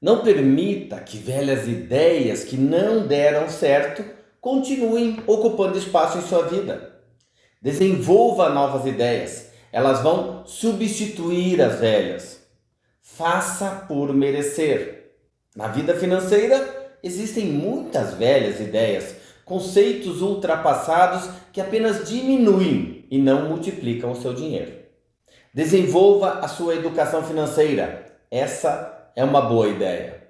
Não permita que velhas ideias que não deram certo continuem ocupando espaço em sua vida. Desenvolva novas ideias, elas vão substituir as velhas. Faça por merecer. Na vida financeira, existem muitas velhas ideias, conceitos ultrapassados que apenas diminuem e não multiplicam o seu dinheiro. Desenvolva a sua educação financeira. Essa é uma boa ideia.